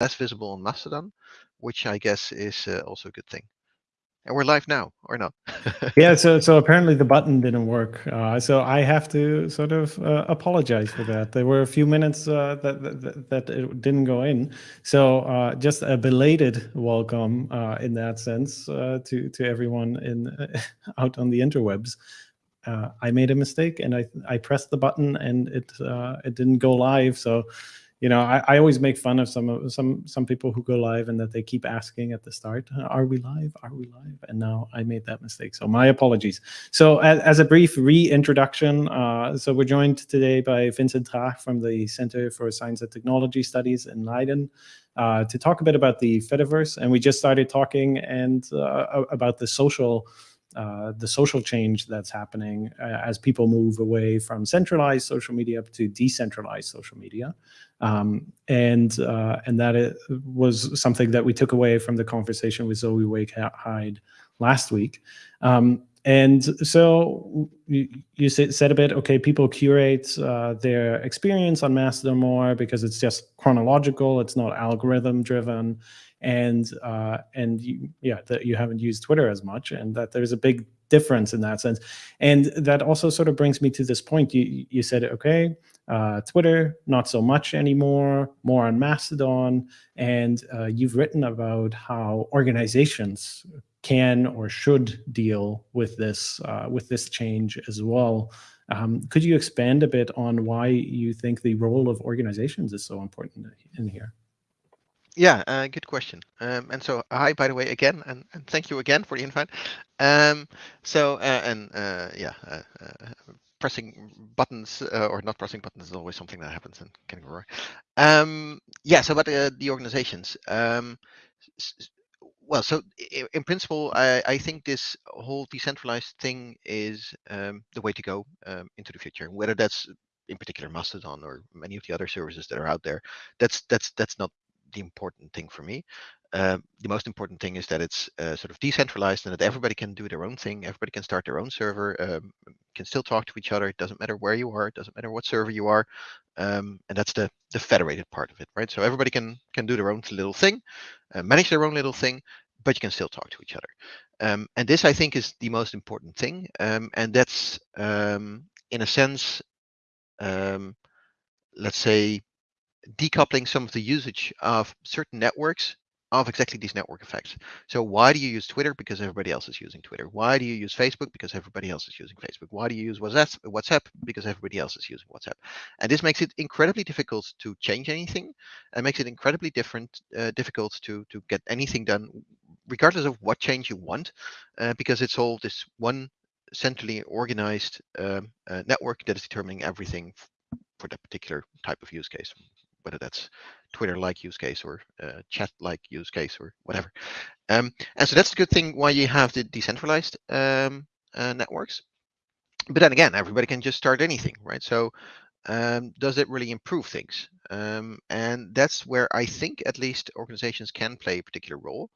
less visible on Mastodon, which I guess is uh, also a good thing. And we're live now, or not? yeah. So so apparently the button didn't work. Uh, so I have to sort of uh, apologize for that. There were a few minutes uh, that, that, that it didn't go in. So uh, just a belated welcome uh, in that sense to to everyone in out on the interwebs. I made a mistake and I I pressed the button and it it didn't go live. So you know, I, I always make fun of some of some some people who go live and that they keep asking at the start, "Are we live? Are we live?" And now I made that mistake, so my apologies. So as, as a brief reintroduction, uh, so we're joined today by Vincent Traag from the Center for Science and Technology Studies in Leiden. Uh, to talk a bit about the Fediverse, and we just started talking and uh, about the social uh, the social change that's happening uh, as people move away from centralized social media to decentralized social media. Um, and uh, and that was something that we took away from the conversation with Zoe Wake-Hyde last week. Um, and so you, you, said a bit, okay, people curate uh, their experience on Mastodon more because it's just chronological, it's not algorithm driven and uh, and you, yeah, that you haven't used Twitter as much, and that there's a big difference in that sense. And that also sort of brings me to this point. You you said, okay, uh, Twitter not so much anymore, more on Mastodon, and uh, you've written about how organizations can or should deal with this uh, with this change as well. Um, could you expand a bit on why you think the role of organizations is so important in here? Yeah, uh, good question. Um, and so, hi, by the way, again, and, and thank you again for the invite. Um, so, uh, and uh, yeah, uh, uh, pressing buttons uh, or not pressing buttons is always something that happens in can go wrong. Um, yeah, so about the organizations. Um, well, so in principle, I, I, think this whole decentralized thing is um, the way to go um, into the future. Whether that's in particular Mastodon or many of the other services that are out there, that's that's that's not the important thing for me. Uh, the most important thing is that it's uh, sort of decentralized and that everybody can do their own thing. Everybody can start their own server, um, can still talk to each other. It doesn't matter where you are. It doesn't matter what server you are. Um, and that's the the federated part of it, right? So everybody can can do their own little thing, uh, manage their own little thing, but you can still talk to each other. Um, and this, I think, is the most important thing. Um, and that's, um, in a sense, let's say, decoupling some of the usage of certain networks of exactly these network effects. So why do you use Twitter? Because everybody else is using Twitter. Why do you use Facebook? Because everybody else is using Facebook. Why do you use WhatsApp? WhatsApp? Because everybody else is using WhatsApp. And this makes it incredibly difficult to change anything and makes it incredibly different, uh, difficult to, to get anything done, regardless of what change you want, uh, because it's all this one centrally organized um, uh, network that is determining everything for that particular type of use case whether that's Twitter-like use case or uh, chat-like use case or whatever. Um, and so that's the good thing why you have the decentralized um, uh, networks. But then again, everybody can just start anything, right? So um, does it really improve things? Um, and that's where I think at least organizations can play a particular role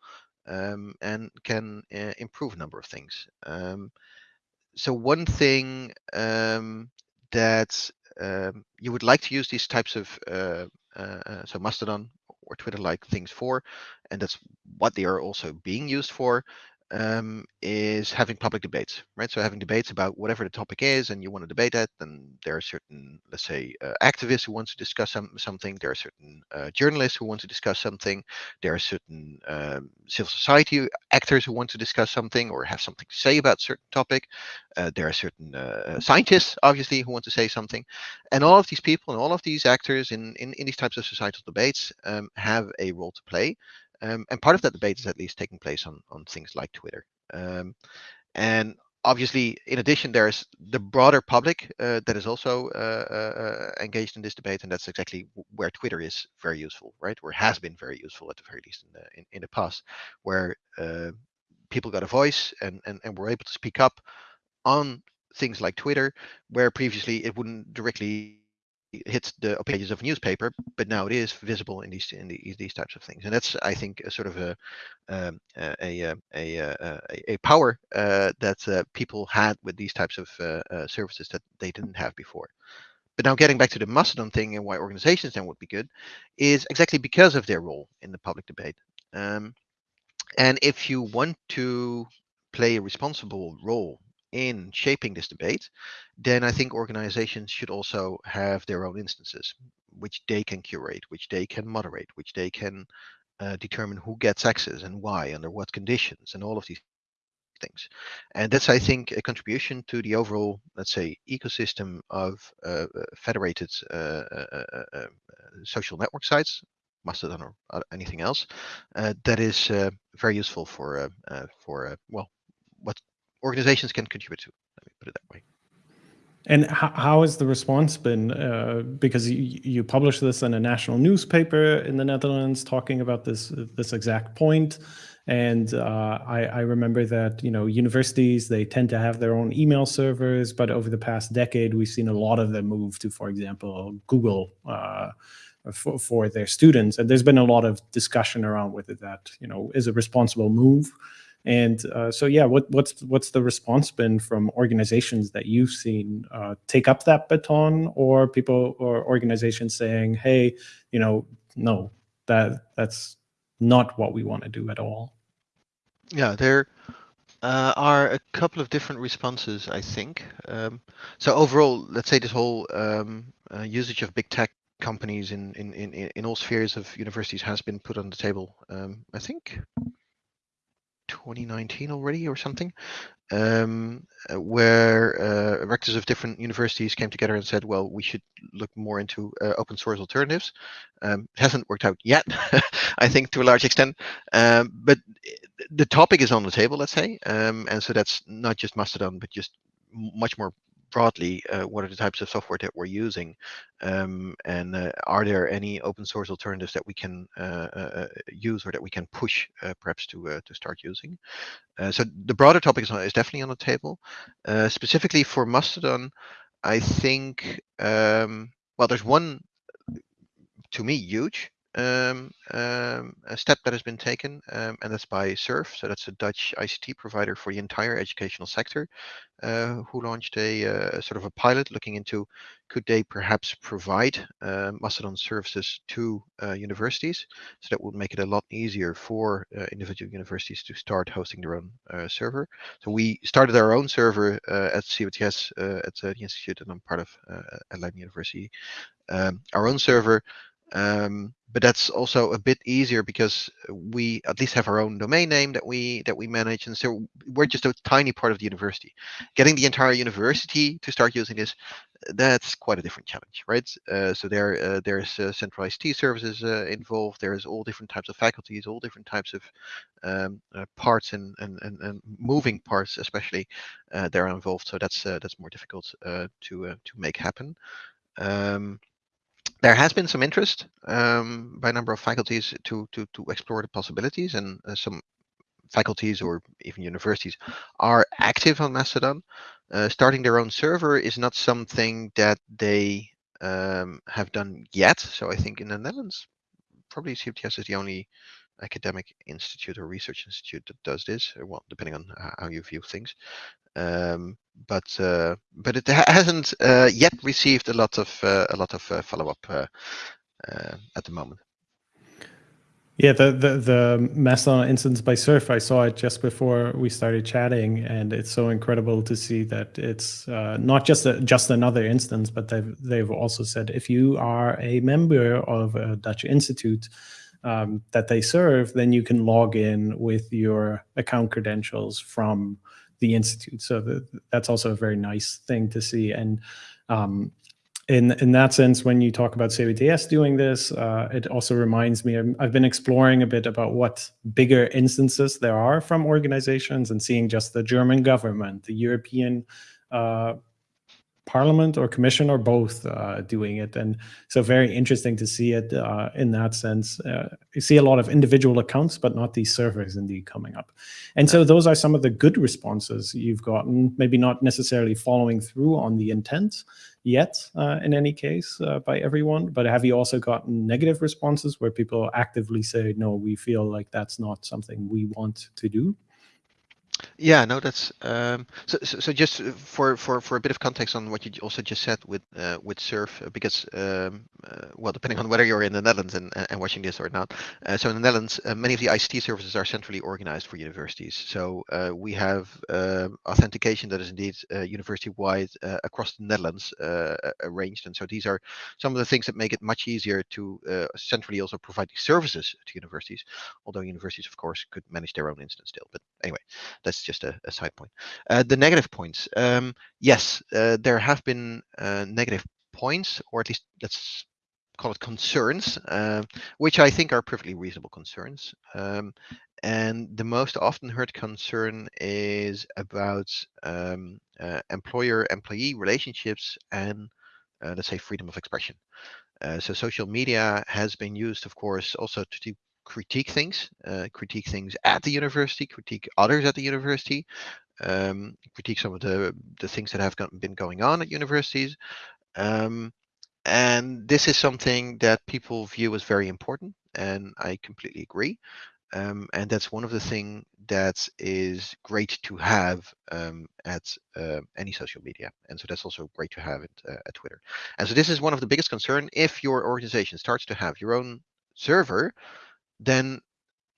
um, and can uh, improve a number of things. Um, so one thing that um, you would like to use these types of uh, uh, so Mastodon or Twitter-like things for, and that's what they are also being used for um, is having public debates, right? So having debates about whatever the topic is, and you want to debate that, then there are certain, let's say, uh, activists who want to discuss some, something. There are certain uh, journalists who want to discuss something. There are certain um, civil society actors who want to discuss something or have something to say about certain topic. Uh, there are certain uh, scientists, obviously, who want to say something. And all of these people and all of these actors in, in, in these types of societal debates um, have a role to play. Um, and part of that debate is at least taking place on, on things like Twitter. Um, and obviously, in addition, there's the broader public uh, that is also uh, uh, uh, engaged in this debate, and that's exactly where Twitter is very useful, right? Or has been very useful at the very least in the in, in the past, where uh, people got a voice and, and and were able to speak up on things like Twitter, where previously it wouldn't directly hits the pages of a newspaper, but now it is visible in these in the, these types of things, and that's I think a sort of a um, a, a, a, a, a power uh, that uh, people had with these types of uh, uh services that they didn't have before. but now getting back to the Mastodon thing and why organizations then would be good is exactly because of their role in the public debate. Um, and if you want to play a responsible role in shaping this debate, then I think organizations should also have their own instances, which they can curate, which they can moderate, which they can uh, determine who gets access and why, under what conditions, and all of these things. And that's, I think, a contribution to the overall, let's say, ecosystem of uh, uh federated uh, uh, social network sites, Mastodon or anything else, that is very useful for for well, what organizations can contribute to. Let me put it that way. And how, has the response been? Uh, because you, you published this in a national newspaper in the Netherlands, talking about this this exact point. And uh, I, I, remember that you know universities they tend to have their own email servers, but over the past decade we've seen a lot of them move to, for example, Google uh, for, for their students. And there's been a lot of discussion around whether that you know is a responsible move. And uh, so, yeah, what, what's what's the response been from organizations that you've seen uh, take up that baton, or people or organizations saying, "Hey, you know, no, that that's not what we want to do at all." Yeah, there uh, are a couple of different responses, I think. Um, so overall, let's say this whole um, uh, usage of big tech companies in, in in in all spheres of universities has been put on the table. Um, I think 2019 already or something, um, uh, where uh, rectors of different universities came together and said, well, we should look more into uh, open source alternatives. Um, it hasn't worked out yet, I think, to a large extent, um, but the topic is on the table, let's say, um, and so that's not just Mastodon, but just much more broadly, uh, what are the types of software that we're using, um, and uh, are there any open source alternatives that we can uh, uh, uh use or that we can push uh, perhaps to to start using? so the broader topic is, is definitely on the table. specifically for Mastodon, I think um, well, there's one to me huge um, um, a step that has been taken, um, and that's by SURF. So that's a Dutch ICT provider for the entire educational sector, uh, who launched a uh, sort of a pilot looking into could they perhaps provide uh, Mastodon services to uh, universities. So that would make it a lot easier for uh, individual universities to start hosting their own uh, server. So we started our own server at CWTS at the institute, and I'm part of uh, Leiden University. Um, our own server um, but that's also a bit easier because we at least have our own domain name that we that we manage, and so we're just a tiny part of the university. Getting the entire university to start using this, that's quite a different challenge, right? Uh, so there uh, there's uh, centralized T services uh, involved. There's all different types of faculties, all different types of um, uh, parts and, and, and and moving parts, especially, uh, that are involved. So that's that's more difficult to to make happen. Um, there has been some interest um, by a number of faculties to to to explore the possibilities, and uh, some faculties or even universities are active on Mastodon. Uh, starting their own server is not something that they um, have done yet. So I think in the Netherlands, probably CWTS is the only academic institute or research institute that does this. Uh, well, depending on how you view things. Um, but uh, but it hasn't uh, yet received a lot of uh, a lot of uh, follow up uh, uh, at the moment. Yeah, the, the the Mastodon instance by SURF, I saw it just before we started chatting, and it's so incredible to see that it's not just a, just another instance, but they've they've also said if you are a member of a Dutch institute um, that they serve, then you can log in with your account credentials from the institute. So the, that's also a very nice thing to see. And um, in in that sense, when you talk about CWTS doing this, uh, it also reminds me. i have been exploring a bit about what bigger instances there are from organizations and seeing just the German government, the European uh, parliament or commission or both uh, doing it. And so very interesting to see it uh, in that sense. Uh, you see a lot of individual accounts, but not these servers indeed coming up. And so those are some of the good responses you've gotten, maybe not necessarily following through on the intent yet uh, in any case uh, by everyone, but have you also gotten negative responses where people actively say, no, we feel like that's not something we want to do? Yeah, no, that's um, so, so. So just for for for a bit of context on what you also just said with uh, with Surf, uh, because um, uh, well, depending on whether you're in the Netherlands and, and watching this or not. Uh, so in the Netherlands, uh, many of the ICT services are centrally organized for universities. So uh, we have um, authentication that is indeed university-wide across the Netherlands arranged, and so these are some of the things that make it much easier to centrally also provide these services to universities. Although universities, of course, could manage their own instance still. But anyway, that's just a, a side point. Uh, the negative points. Um, yes, uh, there have been uh, negative points, or at least let's call it concerns, uh, which I think are perfectly reasonable concerns. Um, and the most often heard concern is about um, uh, employer-employee relationships and, uh, let's say, freedom of expression. so social media has been used, of course, also to critique things, uh, critique things at the university, critique others at the university, um, critique some of the the things that have been going on at universities. Um, and this is something that people view as very important, and I completely agree. Um, and that's one of the things that is great to have um, at uh, any social media. And so that's also great to have it uh, at Twitter. And so this is one of the biggest concern if your organization starts to have your own server then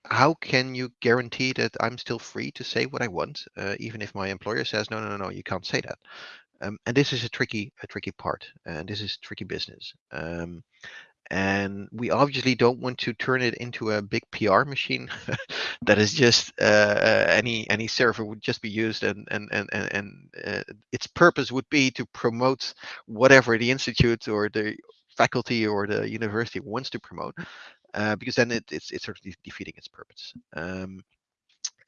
how can you guarantee that I'm still free to say what I want, uh, even if my employer says no, no, no, no, you can't say that. Um, and this is a tricky, a tricky part, and this is tricky business. Um, and we obviously don't want to turn it into a big PR machine that is just uh, uh, any any server would just be used, and and and and, and uh, its purpose would be to promote whatever the institute or the faculty or the university wants to promote uh, because then it, it's it's sort of de defeating its purpose. Um,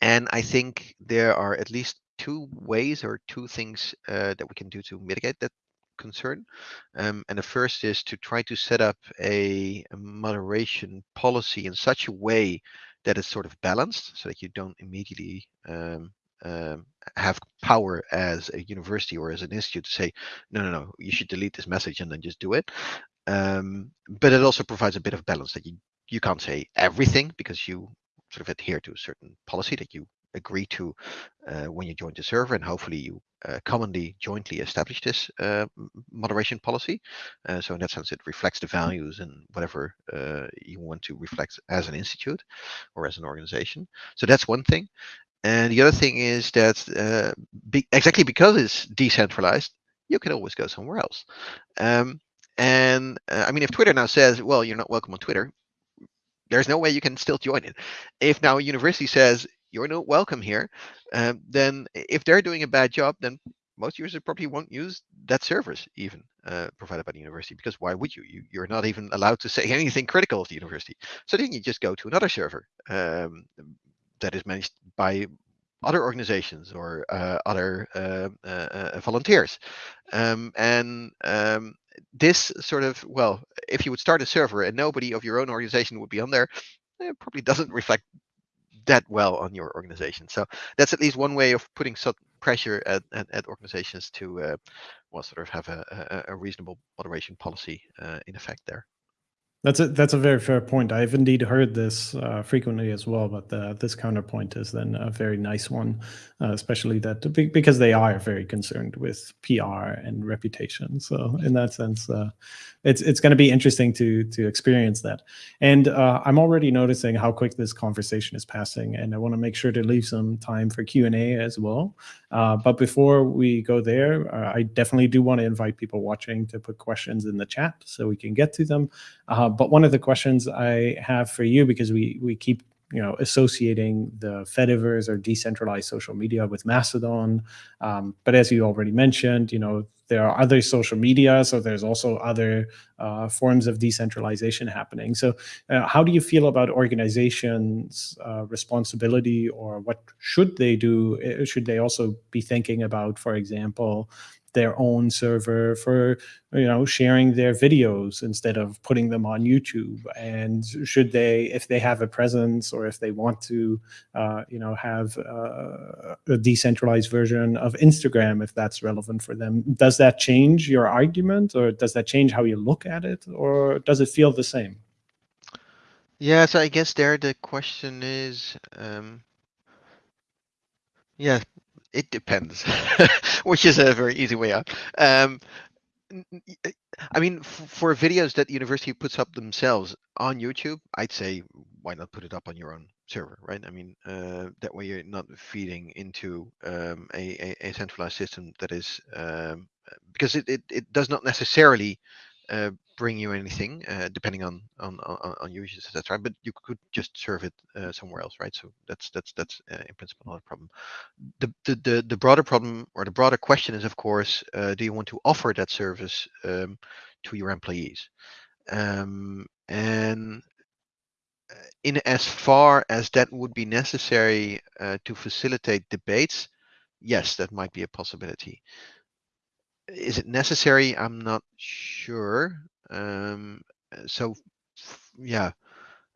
and I think there are at least two ways or two things uh, that we can do to mitigate that concern. Um, and the first is to try to set up a, a, moderation policy in such a way that it's sort of balanced so that you don't immediately um, um, have power as a university or as an institute to say, no, no, no, you should delete this message and then just do it. Um, but it also provides a bit of balance that you you can't say everything because you sort of adhere to a certain policy that you agree to uh, when you join the server and hopefully you uh, commonly jointly establish this uh, moderation policy. Uh, so in that sense it reflects the values and whatever uh, you want to reflect as an institute or as an organization. So that's one thing. And the other thing is that uh, be exactly because it's decentralized you can always go somewhere else. Um, and I mean if Twitter now says well you're not welcome on Twitter there's no way you can still join it. If now a university says you're not welcome here, um, then if they're doing a bad job, then most users probably won't use that service even uh, provided by the university because why would you? you? You're not even allowed to say anything critical of the university. So then you just go to another server um, that is managed by other organizations or uh, other uh, uh, uh volunteers. Um, and um, this sort of, well, if you would start a server and nobody of your own organization would be on there, it probably doesn't reflect that well on your organization. So that's at least one way of putting some pressure at, at, at organizations to, uh, well, sort of have a, a, a reasonable moderation policy uh, in effect there. That's a that's a very fair point. I've indeed heard this uh, frequently as well, but uh, this counterpoint is then a very nice one, uh, especially that because they are very concerned with PR and reputation. So in that sense, uh, it's it's going to be interesting to to experience that. And uh, I'm already noticing how quick this conversation is passing, and I want to make sure to leave some time for Q and A as well. Uh, but before we go there, I definitely do want to invite people watching to put questions in the chat so we can get to them. Uh, but one of the questions I have for you, because we we keep you know associating the Fediverse or decentralized social media with Mastodon, um, but as you already mentioned, you know there are other social media, so there's also other uh, forms of decentralization happening. So, uh, how do you feel about organizations' uh, responsibility, or what should they do? Uh, should they also be thinking about, for example, their own server for you know sharing their videos instead of putting them on YouTube. And should they if they have a presence or if they want to uh, you know have uh, a decentralized version of Instagram if that's relevant for them does that change your argument or does that change how you look at it or does it feel the same? Yeah so I guess there the question is um, Yeah, it depends, which is a very easy way out. Um, I mean, for videos that the university puts up themselves on YouTube, I'd say why not put it up on your own server, right? I mean, uh, that way you're not feeding into um, a, a, a, centralized system that is um, because it, it, it does not necessarily uh, bring you anything, uh, depending on on on, on users, etc. But you could just serve it uh, somewhere else, right? So that's that's that's uh, in principle not a problem. The, the the the broader problem or the broader question is, of course, uh, do you want to offer that service um, to your employees? Um, and uh, in as far as that would be necessary to facilitate debates, yes, that might be a possibility is it necessary? I'm not sure. Um, uh, so yeah,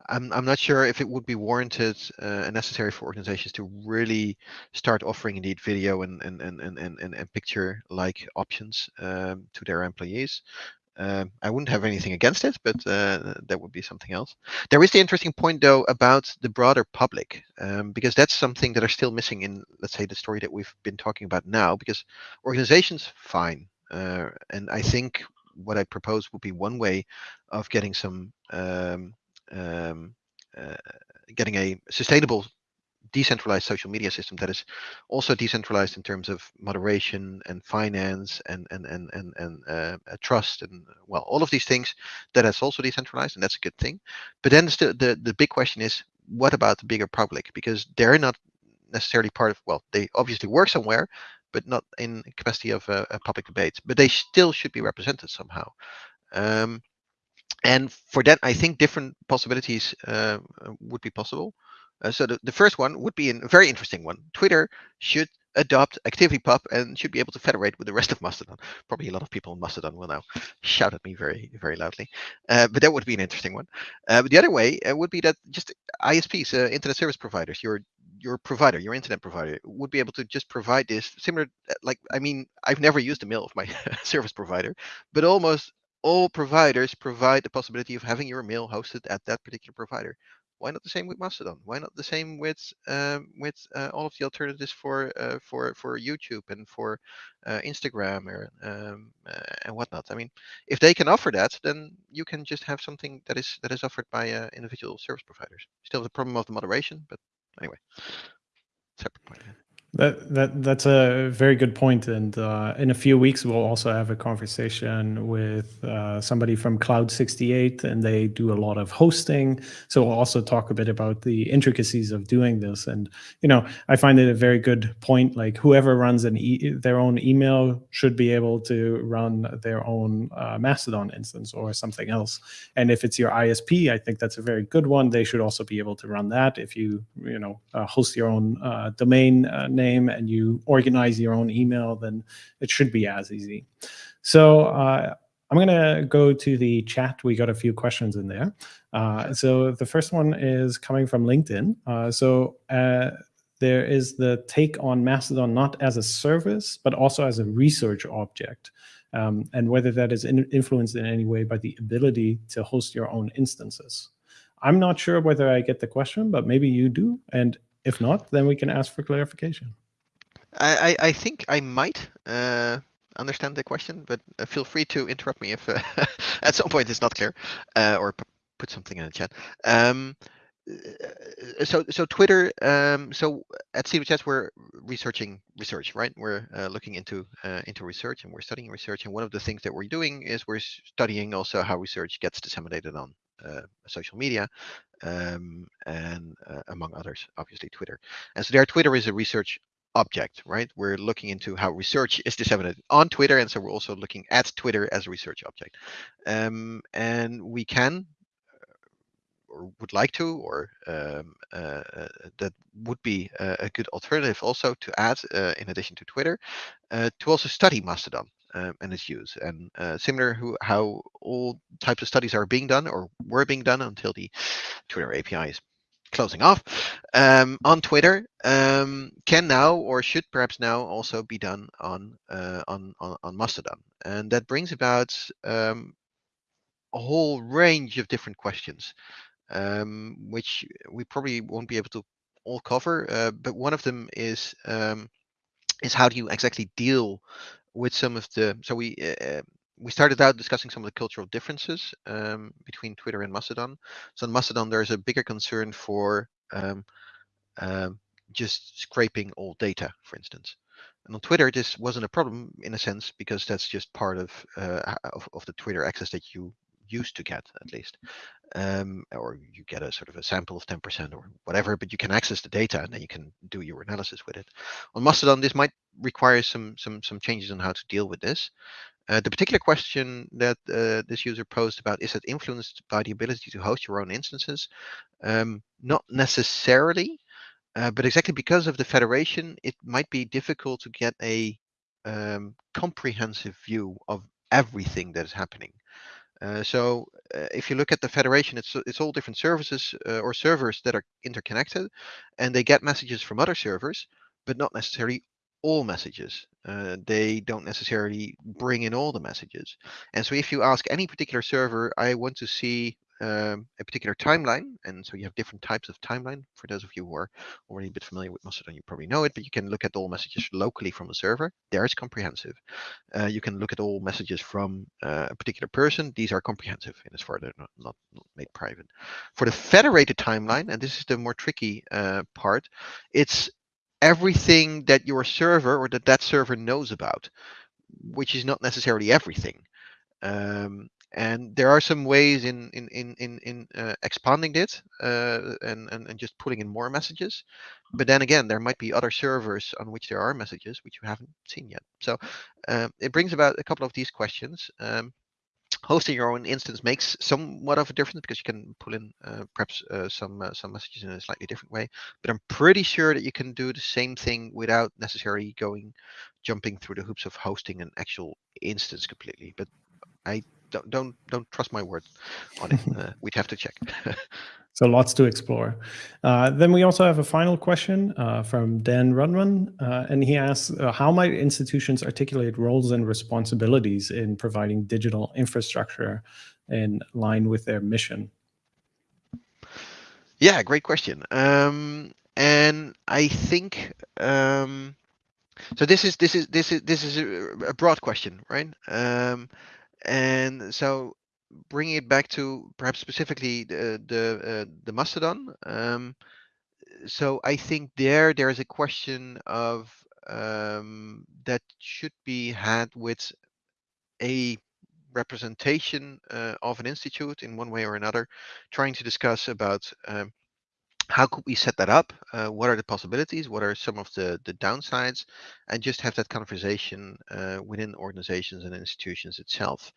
I'm I'm not sure if it would be warranted uh, and necessary for organizations to really start offering indeed video and and and and and, and picture like options um, to their employees. Uh, I wouldn't have anything against it, but uh, that would be something else. There is the interesting point, though, about the broader public, um, because that's something that are still missing in, let's say, the story that we've been talking about now. Because organizations, fine, uh, and I think what I propose would be one way of getting some um, um, uh, getting a sustainable decentralized social media system that is also decentralized in terms of moderation and finance and and and and, and uh, trust and well all of these things that is also decentralized and that's a good thing. But then the, the the big question is what about the bigger public? Because they're not necessarily part of well they obviously work somewhere but not in capacity of a, a public debate. But they still should be represented somehow. Um, and for that, I think different possibilities uh, would be possible. Uh, so the, the first one would be a very interesting one. Twitter should adopt ActivityPub and should be able to federate with the rest of Mastodon. Probably a lot of people in Mastodon will now shout at me very, very loudly. Uh, but that would be an interesting one. Uh, but the other way uh, would be that just ISPs, uh, internet service providers, your your provider, your internet provider, would be able to just provide this similar. Uh, like, I mean, I've never used a mail of my service provider, but almost all providers provide the possibility of having your mail hosted at that particular provider. Why not the same with Mastodon? Why not the same with um, with uh, all of the alternatives for uh, for for YouTube and for uh, Instagram or um, uh, and whatnot? I mean, if they can offer that, then you can just have something that is that is offered by uh, individual service providers. Still the problem of the moderation, but anyway, separate point. That that that's a very good point. point, and uh, in a few weeks we'll also have a conversation with uh, somebody from Cloud 68, and they do a lot of hosting. So we'll also talk a bit about the intricacies of doing this. And you know, I find it a very good point. Like whoever runs an e their own email should be able to run their own uh, Mastodon instance or something else. And if it's your ISP, I think that's a very good one. They should also be able to run that. If you you know uh, host your own uh, domain name name and you organize your own email, then it should be as easy. So uh, I'm going to go to the chat. We got a few questions in there. Uh, so the first one is coming from LinkedIn. Uh, so uh, there is the take on Mastodon not as a service, but also as a research object. Um, and whether that is in influenced in any way by the ability to host your own instances. I'm not sure whether I get the question, but maybe you do. And if not, then we can ask for clarification. I, I, I think I might uh, understand the question, but uh, feel free to interrupt me if uh, at some point it's not clear, uh, or put something in the chat. Um, uh, so so Twitter. Um, so at CWTS we're researching research, right? We're uh, looking into into research and we're studying research. And one of the things that we're doing is we're studying also how research gets disseminated on uh, social media, um, and uh, among others, obviously Twitter. And so there, Twitter is a research object, right? We're looking into how research is disseminated on Twitter, and so we're also looking at Twitter as a research object. Um, and we can uh, or would like to, or um, uh, uh, that would be a, good alternative also to add, uh, in addition to Twitter, to also study Mastodon um, and its use. And uh, similar who, how all types of studies are being done or were being done until the Twitter API is closing off um, on Twitter um, can now or should perhaps now also be done on uh, on, on, on Mastodon, and that brings about um, a whole range of different questions, um, which we probably won't be able to all cover, uh, but one of them is um, is how do you exactly deal with some of the so we uh, we started out discussing some of the cultural differences um, between Twitter and Mastodon. So in Mastodon, there's a bigger concern for um, um, just scraping all data, for instance. And on Twitter, this wasn't a problem in a sense because that's just part of uh, of, of, the Twitter access that you used to get at least, um, or you get a sort of a sample of 10% or whatever, but you can access the data and then you can do your analysis with it. On Mastodon, this might require some some some changes on how to deal with this. Uh, the particular question that uh, this user posed about is that influenced by the ability to host your own instances? Um, not necessarily, uh, but exactly because of the federation, it might be difficult to get a um, comprehensive view of everything that is happening. Uh, so uh, if you look at the federation, it's it's all different services uh, or servers that are interconnected, and they get messages from other servers, but not necessarily all messages. Uh, they don't necessarily bring in all the messages. And so if you ask any particular server, I want to see um, a particular timeline, and so you have different types of timeline. For those of you who are already a bit familiar with Mastodon, you probably know it, but you can look at all messages locally from a server. There is comprehensive. Uh, you can look at all messages from uh, a particular person. These are comprehensive in as far as they're not, not, not, made private. For the federated timeline, and this is the more tricky uh, part, it's everything that your server or that that server knows about, which is not necessarily everything. Um, and there are some ways in in in in, in uh, expanding it uh, and, and and just putting in more messages. But then again, there might be other servers on which there are messages which you haven't seen yet. So um, it brings about a couple of these questions. Um, hosting your own instance makes somewhat of a difference because you can pull in uh, perhaps uh, some uh, some messages in a slightly different way. But I'm pretty sure that you can do the same thing without necessarily going jumping through the hoops of hosting an actual instance completely. But I don't don't don't trust my word on it. Uh, we'd have to check. So lots to explore. Uh, then we also have a final question uh, from Dan Runman, uh, and he asks, uh, how might institutions articulate roles and responsibilities in providing digital infrastructure in line with their mission? Yeah, great question. Um, and I think um, so. This is this is this is this is a broad question, right? Um, and so bringing it back to perhaps specifically the the, uh, the Mastodon. Um, so I think there there is a question of um, that should be had with a representation uh, of an institute in one way or another, trying to discuss about um, how could we set that up? Uh, what are the possibilities? What are some of the, the downsides? And just have that conversation uh, within organizations and institutions itself.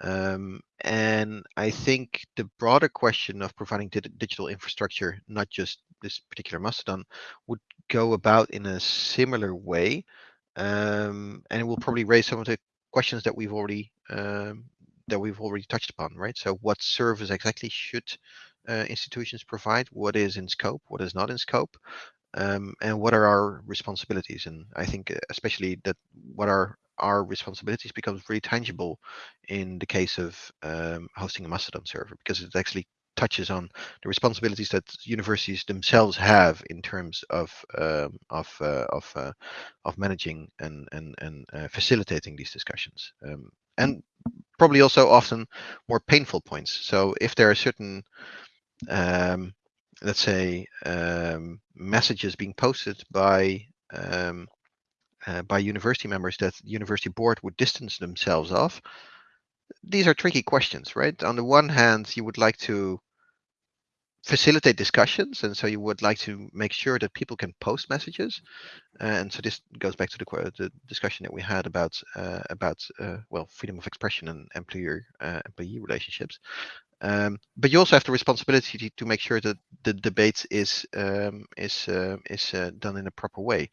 Um, and I think the broader question of providing di digital infrastructure, not just this particular Mastodon, would go about in a similar way. Um, and it will probably raise some of the questions that we've already um, that we've already touched upon, right? So what service exactly should uh, institutions provide? What is in scope? What is not in scope? Um, and what are our responsibilities? And I think uh, especially that what are our responsibilities becomes really tangible in the case of um, hosting a Mastodon server because it actually touches on the responsibilities that universities themselves have in terms of um, of uh, of uh, of managing and and and uh, facilitating these discussions, um, and probably also often more painful points. So if there are certain um, let's say um, messages being posted by um, uh, by university members that the university board would distance themselves off. These are tricky questions, right? On the one hand, you would like to facilitate discussions, and so you would like to make sure that people can post messages. and so this goes back to the, the discussion that we had about uh, about uh, well freedom of expression and employer uh, employee relationships. Um, but you also have the responsibility to, to make sure that the debate is um, is uh, is uh, done in a proper way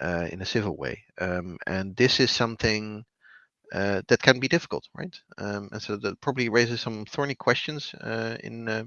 uh, in a civil way. Um, and this is something uh, that can be difficult, right? Um, and so that probably raises some thorny questions uh, in uh,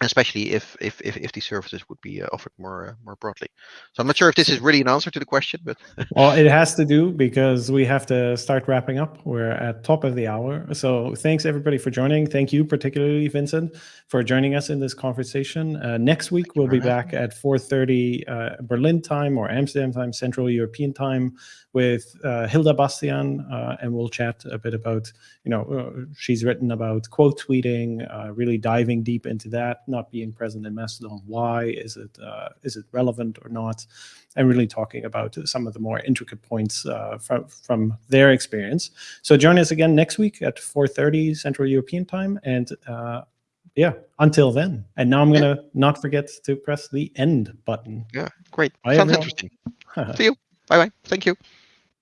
especially if if if, if these services would be uh, offered more uh, more broadly. So I'm not sure if this is really an answer to the question, but well, it has to do because we have to start wrapping up. We're at top of the hour. So thanks everybody for joining. Thank you particularly Vincent for joining us in this conversation. Uh, next week we'll be back at 4:30 uh, Berlin time or Amsterdam time, Central European time with uh, Hilda Bastian, uh, and we'll chat a bit about, you know, uh, she's written about quote tweeting, uh, really diving deep into that, not being present in Mastodon. Why is it uh, is it relevant or not? And really talking about some of the more intricate points uh, from from their experience. So join us again next week at 4:30 Central European time, and yeah, until then. And now I'm gonna yeah. not forget to press the end button. Yeah, great. Bye, Sounds everyone. interesting. See you. Bye bye. Thank you.